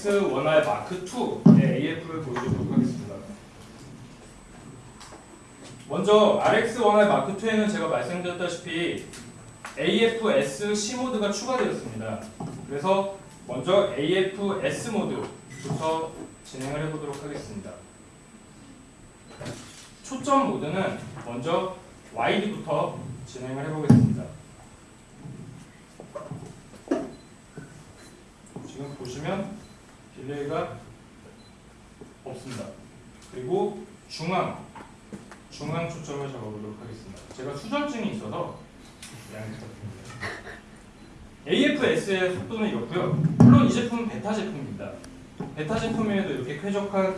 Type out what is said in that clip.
RX 원활 마크 2의 AF를 보여드리도록 하겠습니다. 먼저 RX 원활 마크 2에는 제가 말씀드렸다시피 AFS C 모드가 추가되었습니다. 그래서 먼저 AFS 모드부터 진행을 해보도록 하겠습니다. 초점 모드는 먼저 와이드부터 진행을 해보겠습니다. 지금 보시면 delay가 없습니다. 그리고 중앙, 중앙 초점을 잡아보도록 하겠습니다. 제가 수전증이 있어서 양해 부탁드립니다. AFS의 속도는 이렇고요. 물론 이 제품은 베타 제품입니다. 베타 제품에도 이렇게 쾌적한